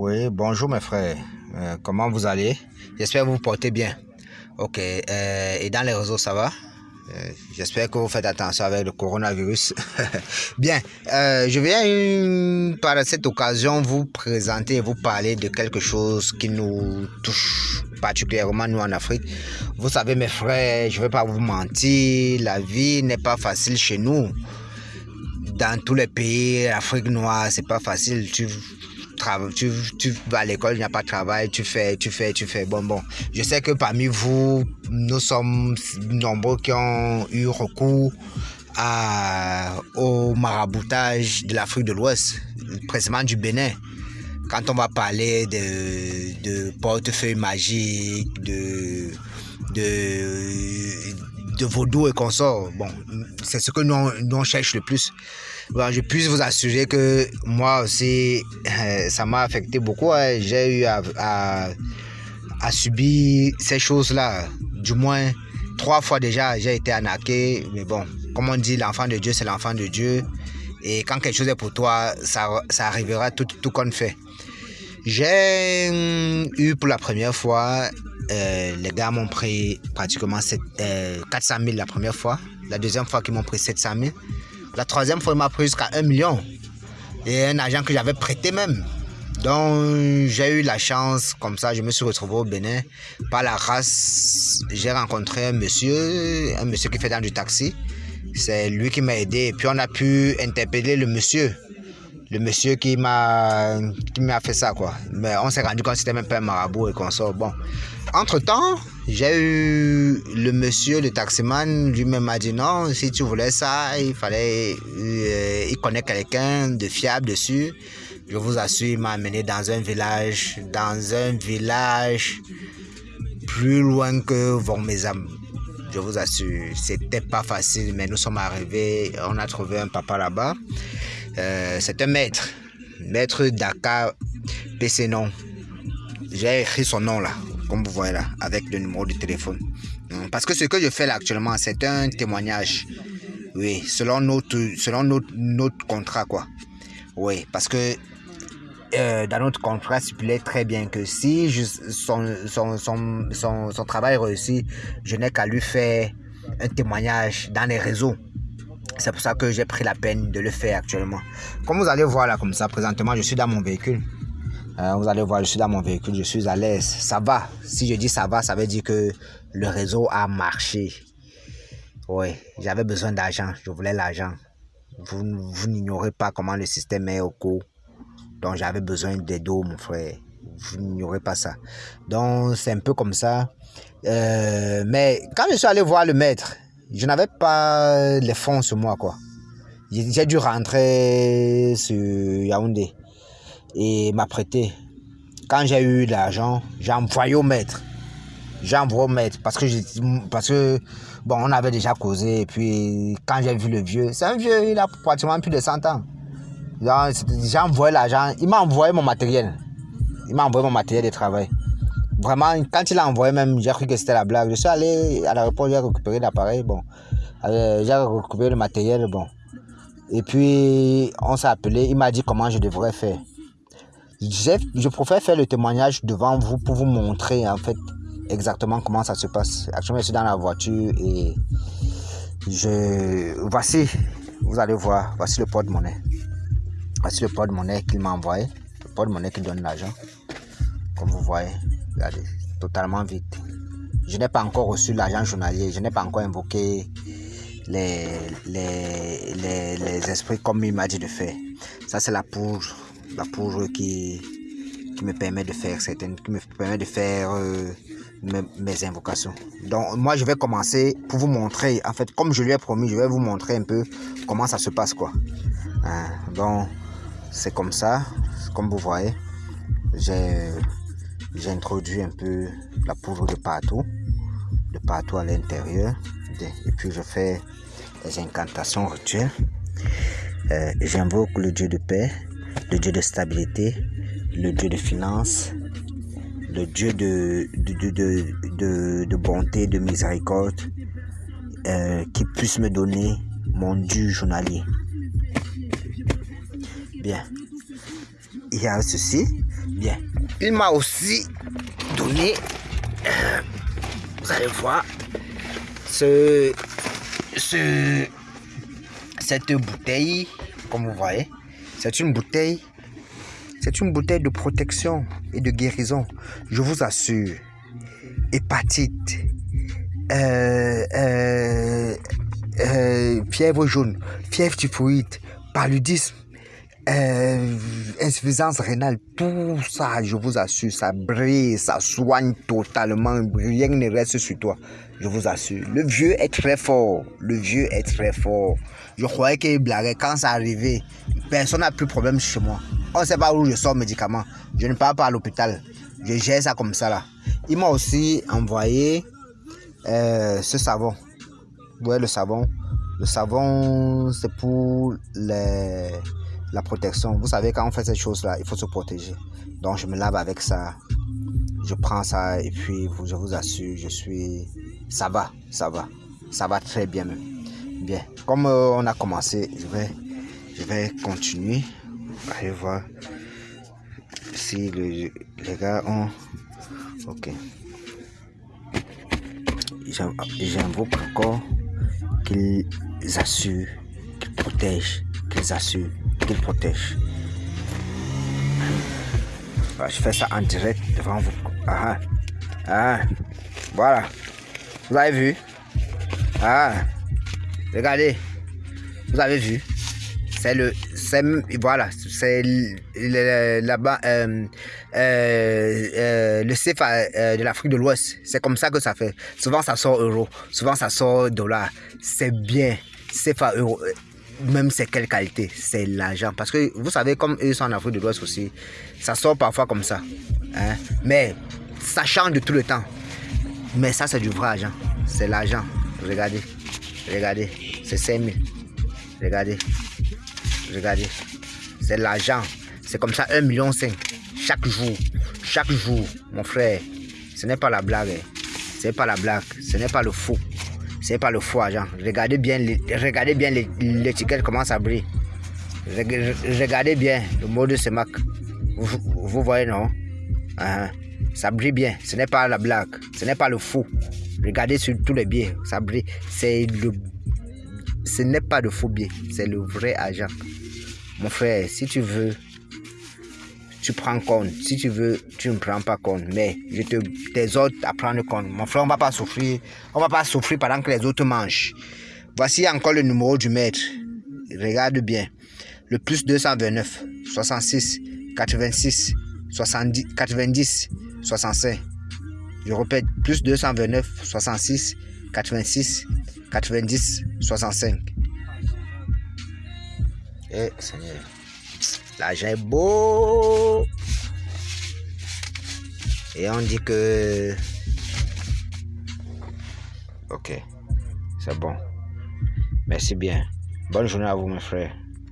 Oui, bonjour mes frères. Euh, comment vous allez? J'espère que vous vous portez bien. Ok, euh, et dans les réseaux, ça va? Euh, J'espère que vous faites attention avec le coronavirus. bien, je viens par cette occasion vous présenter vous parler de quelque chose qui nous touche particulièrement nous en Afrique. Vous savez mes frères, je ne vais pas vous mentir, la vie n'est pas facile chez nous. Dans tous les pays, l'Afrique noire, c'est pas facile. Tu, vas à l'école, il n'y a pas de travail, tu fais, tu fais, tu fais. Bon, bon. Je sais que parmi vous, nous sommes nombreux qui ont eu recours à, au maraboutage de l'Afrique de l'Ouest, précisément du Bénin. Quand on va parler de, de portefeuille magique, de, de, de vaudou et consorts, bon, c'est ce que nous, nous on cherche le plus. Bon, je puisse vous assurer que moi aussi, euh, ça m'a affecté beaucoup. hein. J'ai eu à, subir ces choses-là. Du moins, trois fois déjà, j'ai été arnaqué. Mais bon, comme on dit, l'enfant de Dieu, c'est l'enfant de Dieu. Et quand quelque chose est pour toi, ça, ça arrivera tout, tout qu'on fait. J'ai hum, eu pour la première fois, euh, les gars m'ont pris pratiquement sept- euh, 400 000 la première fois. La deuxième fois qu'ils m'ont pris 700 000. La troisième fois, il m'a pris jusqu'à 1 million. Et un agent que j'avais prêté même. Donc, j'ai eu la chance, comme ça, je me suis retrouvé au Bénin. Par la race, j'ai rencontré un monsieur, un monsieur qui fait dans du taxi. C'est lui qui m'a aidé. Et puis, on a pu interpeller le monsieur. Le monsieur qui m'a qui m'a fait ça, quoi. Mais on s'est rendu compte que c'était même pas un marabout et qu'on sort. Bon. Entre-temps, j'ai eu le monsieur, le taximan, lui-même m'a dit non, si tu voulais ça, il fallait... euh, il connaît quelqu'un de fiable dessus. Je vous assure, il m'a amené dans un village, dans un village plus loin que Vormezam. Je vous assure, c'était pas facile, mais nous sommes arrivés, on a trouvé un papa là-bas. Euh, c'est un maître, maître Dakar non. J'ai écrit son nom là, comme vous voyez là, avec le numéro de téléphone. Hum, Parce que ce que je fais là actuellement, c'est un témoignage. Oui, selon notre, selon notre, contrat quoi. Oui, parce que euh, dans notre contrat stipulait très bien que si je- son, son, son, son, son travail réussit, je n'ai qu'à lui faire un témoignage dans les réseaux. C'est pour ça que j'ai pris la peine de le faire actuellement. Comme vous allez voir là, comme ça, présentement, je suis dans mon véhicule. Euh, vous allez voir, je suis dans mon véhicule, je suis à l'aise. Ça va. Si je dis ça va, ça veut dire que le réseau a marché. Oui, j'avais besoin d'argent, je voulais l'argent. Vous, vous n'ignorez pas comment le système est au cours. Donc j'avais besoin des dos, mon frère. Vous n'ignorez pas ça. Donc c'est un peu comme ça. Euh, mais quand je suis allé voir le maître, je n'avais pas les fonds sur moi, quoi. J'ai dû rentrer sur Yaoundé et m'apprêter. Quand j'ai eu l'argent, j'ai envoyé au maître. J'ai envoyé au maître parce que, parce que bon, on avait déjà causé. Et puis quand j'ai vu le vieux, c'est un vieux, il a pratiquement plus de 100 ans. J'ai envoyé l'argent. Il m'a envoyé mon matériel. Il m'a envoyé mon matériel de travail. Vraiment, quand il a envoyé même, j'ai cru que c'était la blague. Je suis allé à l'aéroport, j'ai récupéré l'appareil. Bon, Euh, j'ai récupéré le matériel. Bon. Et puis, on s'est appelé. Il m'a dit comment je devrais faire. Je préfère faire le témoignage devant vous pour vous montrer en fait exactement comment ça se passe. Actuellement, je suis dans la voiture et je. Voici, vous allez voir, voici le porte-monnaie. Voici le porte-monnaie qu'il m'a envoyé. Le porte-monnaie qui donne l'argent. Comme vous voyez, regardez, totalement vide. Je n'ai pas encore reçu l'argent journalier. Je n'ai pas encore invoqué les, les, les, esprits comme il m'a dit de faire. Ça, c'est la poudre. La poudre qui, qui me permet de faire certaines, qui me permet de faire euh, mes, invocations. Donc, moi, je vais commencer pour vous montrer, en fait, comme je lui ai promis, je vais vous montrer un peu comment ça se passe, quoi. Hein, donc, c'est comme ça, comme vous voyez, j'ai introduit un peu la poudre de partout, de partout à l'intérieur, et puis je fais des incantations rituelles. Euh, J'invoque le Dieu de paix, le Dieu de stabilité, le Dieu de finance, le Dieu de, de, de bonté, de miséricorde, euh, qui puisse me donner mon dû journalier. Bien. il y a ceci. Bien. Il m'a aussi donné, euh, vous allez voir, ce, ce, cette bouteille, comme vous voyez, c'est une bouteille, c'est une bouteille de protection et de guérison. Je vous assure, hépatite, euh, euh, euh, fièvre jaune, fièvre typhoïde, paludisme, euh, insuffisance rénale, tout ça, je vous assure, ça brille, ça soigne totalement, rien ne reste sur toi, je vous assure. Le vieux est très fort, le vieux est très fort. Je croyais qu'il blaguait quand ça arrivait, personne n'a plus de problème chez moi. On ne sait pas où je sors médicaments, je ne pars pas à l'hôpital, je gère ça comme ça là. Il m'a aussi envoyé euh, ce savon. Vous voyez le savon Le savon, c'est pour les la protection. Vous savez, quand on fait cette chose-là, il faut se protéger. Donc, je me lave avec ça. Je prends ça et puis, je vous assure, je suis... Ça va, ça va. Ça va très bien même. Bien. Comme euh, on a commencé, je vais, je vais continuer. Allez voir si les gars ont... Ok. J'invoque encore qu'ils assurent, qu'ils protègent, qu'ils assurent protège. je fais ça en direct devant vous. Ah, ah, voilà. Vous avez vu? Ah, regardez. Vous avez vu? C'est le, c'est voilà, c'est là-bas euh, euh, euh, le CFA de l'Afrique de l'Ouest. C'est comme ça que ça fait. Souvent ça sort euro, souvent ça sort dollar. C'est bien. CFA euro même c'est quelle qualité, c'est l'argent. Parce que vous savez, comme eux sont en Afrique de l'Ouest aussi, ça sort parfois comme ça. Hein. Mais ça change de tout le temps. Mais ça, c'est du vrai argent. C'est l'argent. Regardez. Regardez. C'est 5 000. Regardez. Regardez. C'est l'argent. C'est comme ça 1,5 million chaque jour. Chaque jour, mon frère. Ce n'est pas la blague. Hein. Ce n'est pas la blague. Ce n'est pas le faux. C'est pas le faux argent. Regardez bien, regardez bien l'étiquette comment ça brille. Regardez bien le mot de ce Mac. Vous, voyez non? Uh-huh. Ça brille bien. Ce n'est pas la blague. Ce n'est pas le faux. Regardez sur tous les biais. Ça brille. C'est le. Ce n'est pas de faux biais. C'est le vrai argent. Mon frère, si tu veux prends compte. Si tu veux, tu ne prends pas compte. Mais je te t'exhorte à prendre compte. Mon frère, on va pas souffrir. On va pas souffrir pendant que les autres mangent. Voici encore le numéro du maître. Regarde bien. Le plus 229, 66, 86, 70, 90, 65. Je répète, plus 229, 66, 86, 90, 65. Eh, Seigneur. L'argent est beau. Et on dit que... Ok. C'est bon. Merci bien. Bonne journée à vous, mes frères.